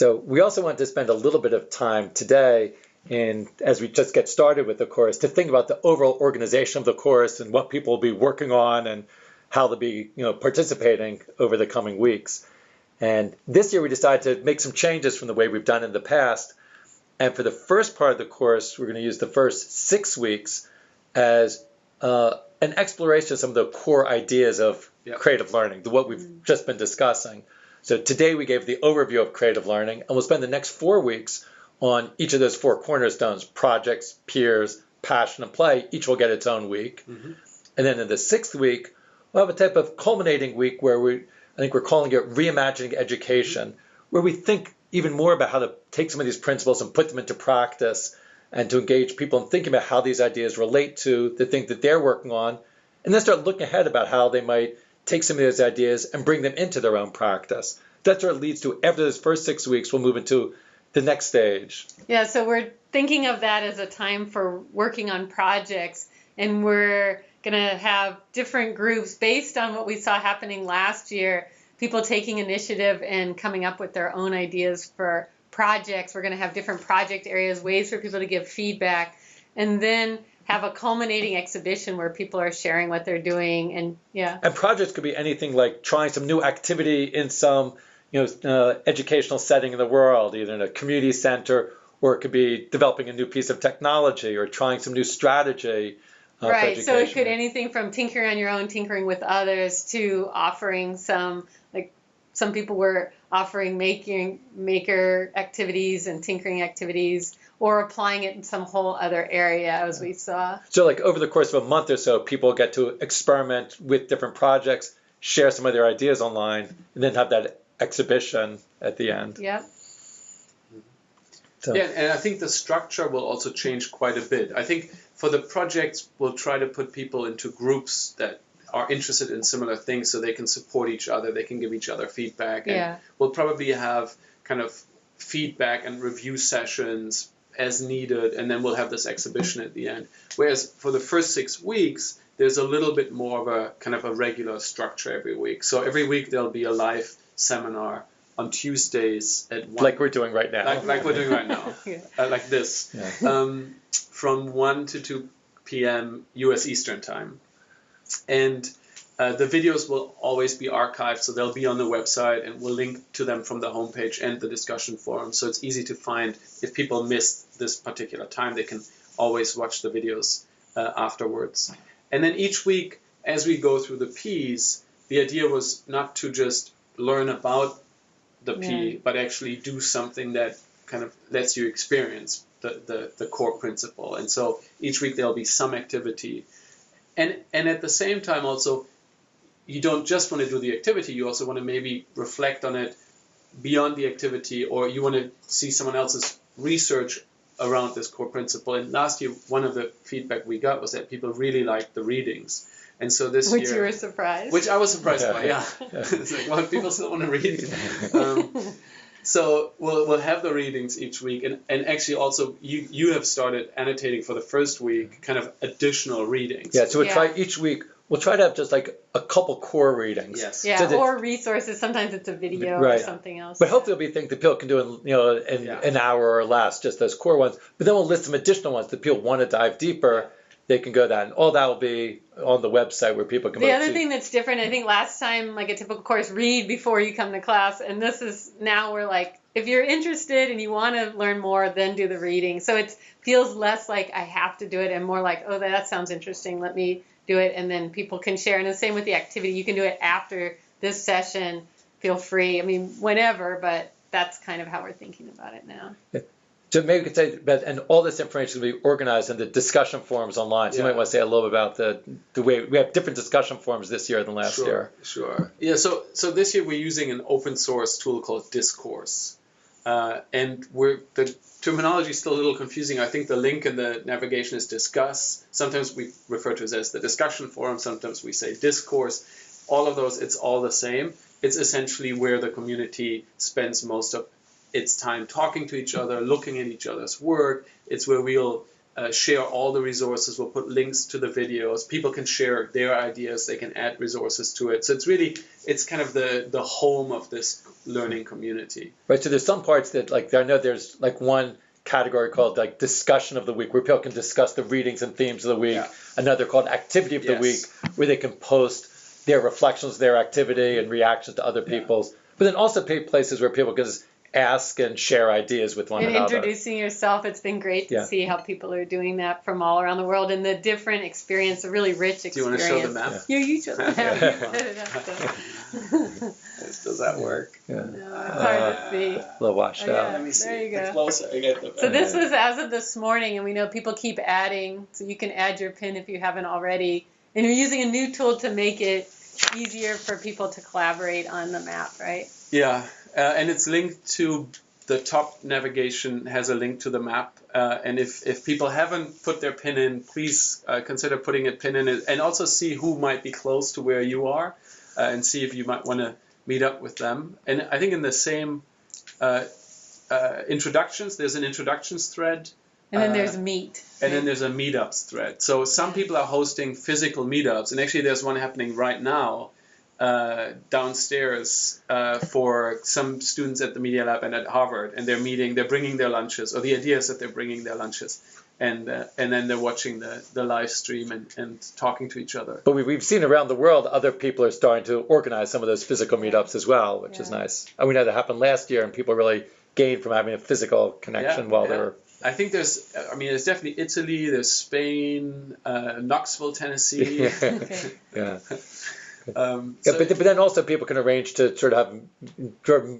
So we also want to spend a little bit of time today in, as we just get started with the course, to think about the overall organization of the course and what people will be working on and how they'll be you know, participating over the coming weeks. And this year we decided to make some changes from the way we've done in the past. And for the first part of the course, we're going to use the first six weeks as uh, an exploration of some of the core ideas of yep. creative learning, the what we've mm. just been discussing. So today we gave the overview of creative learning, and we'll spend the next four weeks on each of those four cornerstones, projects, peers, passion, and play. Each will get its own week. Mm-hmm. And then in the sixth week, we'll have a type of culminating week where we, I think we're calling it reimagining education, where we think even more about how to take some of these principles and put them into practice and to engage people in thinking about how these ideas relate to the thing that they're working on, and then start looking ahead about how they might take some of those ideas and bring them into their own practice. That's what it leads to. After those first six weeks, we'll move into the next stage. Yeah, so we're thinking of that as a time for working on projects, and we're going to have different groups based on what we saw happening last year. People taking initiative and coming up with their own ideas for projects. We're going to have different project areas, ways for people to give feedback, and then have a culminating exhibition where people are sharing what they're doing and yeah. And projects could be anything like trying some new activity in some you know uh, educational setting in the world, either in a community center or it could be developing a new piece of technology or trying some new strategy. Uh, right. So it could anything from tinkering on your own, tinkering with others, to offering some like some people were offering making maker activities and tinkering activities or applying it in some whole other area as we saw. So like over the course of a month or so, people get to experiment with different projects, share some of their ideas online, and then have that exhibition at the end. Yep. So. Yeah, and I think the structure will also change quite a bit. I think for the projects, we'll try to put people into groups that are interested in similar things so they can support each other, they can give each other feedback. And yeah. we'll probably have kind of feedback and review sessions as needed, and then we'll have this exhibition at the end. Whereas for the first six weeks, there's a little bit more of a kind of a regular structure every week. So every week there'll be a live seminar on Tuesdays at one. Like we're doing right now. Like, like we're doing right now. yeah. uh, like this. Yeah. Um, from 1 to 2 p.m. U.S. Eastern Time. And uh, the videos will always be archived, so they'll be on the website, and we'll link to them from the homepage and the discussion forum. So it's easy to find. If people missed this particular time, they can always watch the videos uh, afterwards. And then each week, as we go through the P's, the idea was not to just learn about the P, yeah. but actually do something that kind of lets you experience the, the, the core principle. And so each week there'll be some activity and and at the same time also you don't just want to do the activity you also want to maybe reflect on it beyond the activity or you want to see someone else's research around this core principle and last year one of the feedback we got was that people really liked the readings and so this which year, you were surprised which i was surprised yeah. by yeah, yeah. it's like well people still want to read um, so we'll, we'll have the readings each week and, and actually also you, you have started annotating for the first week kind of additional readings yeah so we yeah. try each week we'll try to have just like a couple core readings yes yeah so or resources sometimes it's a video right. or something else but hopefully it'll be things that people can do in you know in yeah. an hour or less just those core ones but then we'll list some additional ones that people want to dive deeper they can go that and all that will be on the website where people can the other see. thing that's different i think last time like a typical course read before you come to class and this is now we're like if you're interested and you want to learn more then do the reading. So it feels less like i have to do it and more like oh that sounds interesting let me do it. And then people can share. And the same with the activity. You can do it after this session. Feel free. I mean whenever but that's kind of how we're thinking about it now so maybe we could say, but and all this information will be organized in the discussion forums online. So yeah. you might want to say a little bit about the the way we have different discussion forums this year than last sure, year. Sure. Yeah. So so this year we're using an open source tool called Discourse, uh, and we're the terminology is still a little confusing. I think the link in the navigation is discuss. Sometimes we refer to it as the discussion forum. Sometimes we say discourse. All of those, it's all the same. It's essentially where the community spends most of it's time talking to each other, looking at each other's work. It's where we'll uh, share all the resources. We'll put links to the videos. People can share their ideas. They can add resources to it. So it's really it's kind of the the home of this learning community. Right. So there's some parts that like I know there's like one category called like discussion of the week where people can discuss the readings and themes of the week. Yeah. Another called activity of the week where they can post their reflections, their activity and reactions to other Yeah. people's. But then also places where people can just ask and share ideas with one and another. introducing yourself. It's been great to Yeah. see how people are doing that from all around the world and the different experience, a really rich experience. Do you experience. want to show the map? Yeah, you show the map. Yeah. You set it up, so. Does that work? Yeah. No, it's hard to see. A little washed Oh, out. Let me see. There you The go. closer I get, the So this better. was as of this morning, and we know people keep adding. So you can add your pin if you haven't already. And you're using a new tool to make it easier for people to collaborate on the map, right? Yeah, uh, and it's linked to the top navigation has a link to the map. Uh, and if, if people haven't put their pin in, please uh, consider putting a pin in it and also see who might be close to where you are uh, and see if you might want to meet up with them. And I think in the same uh, uh, introductions, there's an introductions thread. And then Uh, there's meet. And then there's a meetups thread. So some people are hosting physical meetups, and actually there's one happening right now uh, downstairs uh, for some students at the Media Lab and at Harvard, and they're meeting, they're bringing their lunches, or the idea is that they're bringing their lunches, and uh, and then they're watching the, the live stream and, and talking to each other. But we, we've seen around the world other people are starting to organize some of those physical meetups as well, which is nice. And we know that happened last year, and people really gained from having a physical connection Yeah, while yeah. they were. I think there's, I mean, there's definitely Italy, there's Spain, uh, Knoxville, Tennessee. Okay. yeah. Um, Yeah, so- but, but then also people can arrange to sort of have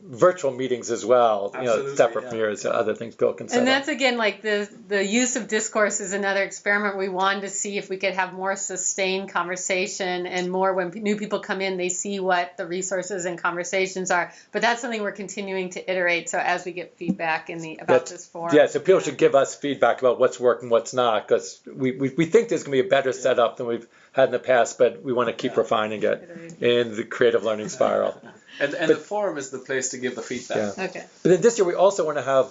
virtual meetings as well, you know, separate yeah. from yours, other things people can set And up. that's again like the the use of discourse is another experiment. We wanted to see if we could have more sustained conversation and more when new people come in, they see what the resources and conversations are. But that's something we're continuing to iterate. So as we get feedback in the about That's- this forum, Yeah, so people should give us feedback about what's working, what's not, because we, we, we think there's going to be a better setup than we've had in the past, but we want to keep Yeah. refining it in the creative learning spiral. and and but- the forum is the place to give the feedback. Yeah. Okay. But then this year we also want to have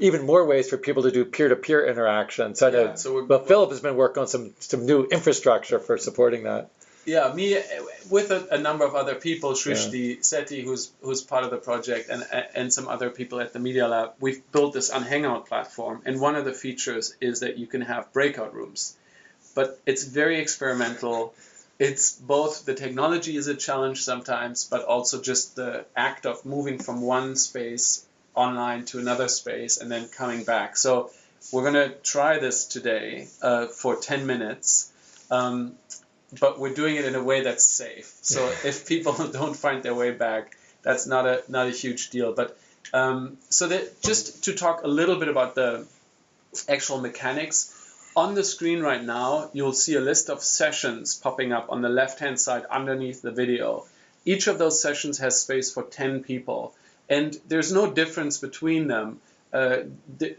even more ways for people to do peer-to-peer interaction. So I know, Yeah, so we're- well, Philip has been working on some some new infrastructure for supporting that. Yeah, me uh, with a, a number of other people, Srishti Sethi, who's who's part of the project, and and some other people at the Media Lab. We've built this on Hangout platform, and one of the features is that you can have breakout rooms, but it's very experimental. It's both the technology is a challenge sometimes, but also just the act of moving from one space online to another space and then coming back. So we're gonna try this today uh, for 10 minutes. Um, but we're doing it in a way that's safe. So if people don't find their way back, that's not a not a huge deal. But um, so that just to talk a little bit about the actual mechanics. On the screen right now, you'll see a list of sessions popping up on the left-hand side underneath the video. Each of those sessions has space for 10 people, and there's no difference between them. Uh,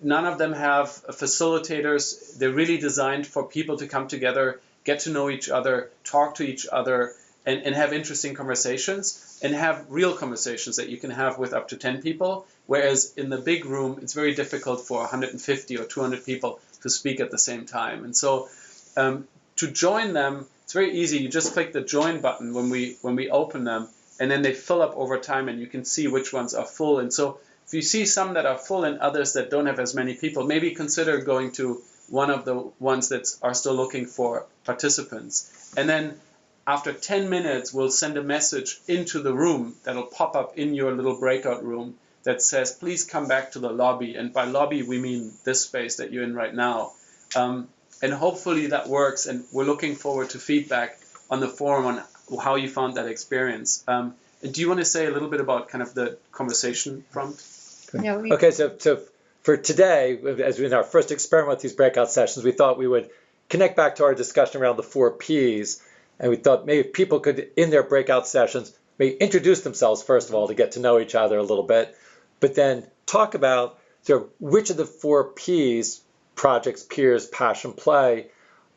none of them have facilitators. They're really designed for people to come together, get to know each other, talk to each other, and, and have interesting conversations and have real conversations that you can have with up to 10 people. Whereas in the big room, it's very difficult for 150 or 200 people to speak at the same time. And so um, to join them, it's very easy. You just click the join button when we when we open them, and then they fill up over time, and you can see which ones are full. And so if you see some that are full and others that don't have as many people, maybe consider going to one of the ones that are still looking for participants. And then after 10 minutes, we'll send a message into the room that'll pop up in your little breakout room that says, please come back to the lobby. And by lobby, we mean this space that you're in right now. Um, and hopefully that works. And we're looking forward to feedback on the forum on how you found that experience. Um, do you want to say a little bit about kind of the conversation prompt? Yeah, we, Okay, so, so for today, as in our first experiment with these breakout sessions, we thought we would connect back to our discussion around the four Ps. And we thought maybe people could, in their breakout sessions, maybe introduce themselves first of all to get to know each other a little bit, but then talk about sort of which of the four Ps, projects, peers, passion, play,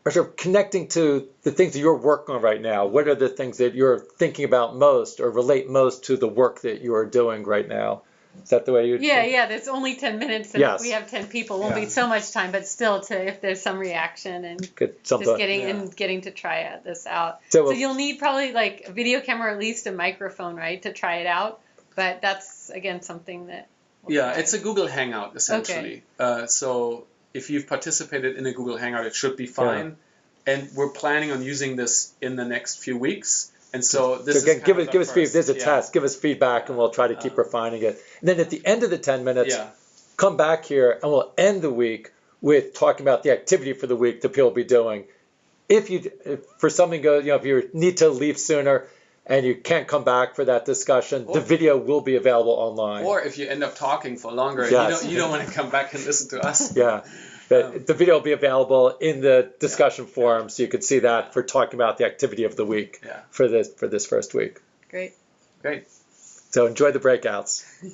are sort of connecting to the things that you're working on right now. What are the things that you're thinking about most or relate most to the work that you are doing right now? Is that the way you? Yeah, yeah, there's only 10 minutes and Yes. we have 10 people, won't Yeah. be so much time, but still to if there's some reaction and Good, something. just getting Yeah. and getting to try it, this out. So So we'll- you'll need probably like a video camera or at least a microphone, right, to try it out. But that's again something that we'll Yeah, try. it's a Google Hangout essentially. Uh, so if you've participated in a Google Hangout, it should be fine. And we're planning on using this in the next few weeks. And so this so again, kind give of us the give us feedback. first- There's a yeah. test. Give us feedback, and we'll try to keep Uh, refining it. And then at the end of the 10 minutes, Yeah, come back here, and we'll end the week with talking about the activity for the week that people will be doing. If you, if for something goes, you know, if you need to leave sooner and you can't come back for that discussion, the video will be available online. or if you end up talking for longer, Yes. you don't you don't want to come back and listen to us. yeah. But Um, the video will be available in the discussion forum, so you can see that for talking about the activity of the week Yeah. for this for this first week. great. Great. So enjoy the breakouts.